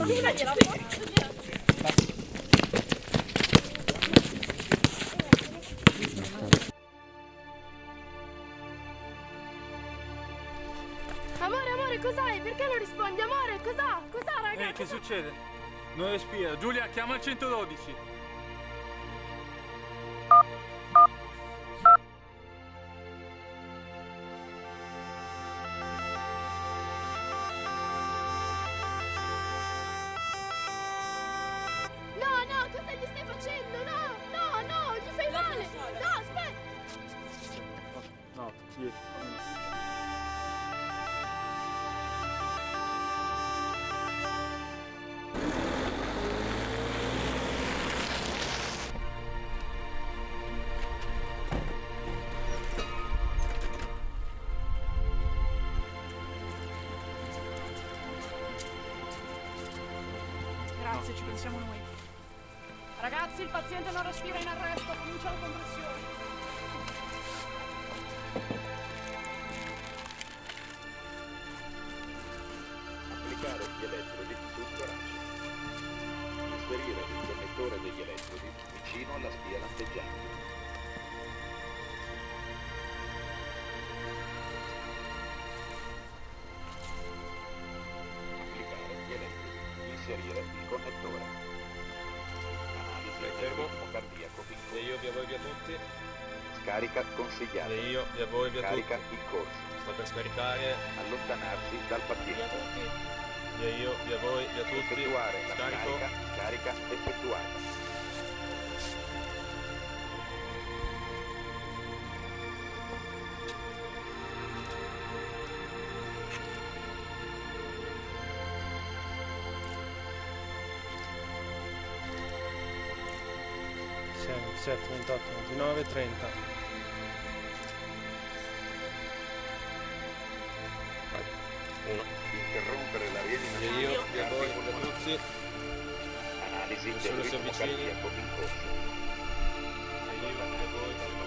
Amore, amore, cos'hai? Perché non rispondi? Amore, cos'ha? Cos'ha, raga? Ehi, che succede? Non respira. Giulia, chiama il 112. Grazie, ci pensiamo noi. Ragazzi, il paziente non respira in arresto, comincia la compressione. Applicare gli elettrodi sul torace. Inserire il connettore degli elettrodi vicino alla spia lampeggiante. Inserire il connettore. Analisi del fermo. ritmo cardiaco in E io via voi via tutti. Scarica consigliata. E io via voi via Carica tutti. in corso. Sto per scaricare. Allontanarsi dal paziente. Via io via voi via tutti. Effettuare la Scarico. scarica. 27, 28, 29, 30. Uno. Interrompere la Via rianimazione. io via voi tutti. Analisi del ritmo cardiaco in corso. Via io via voi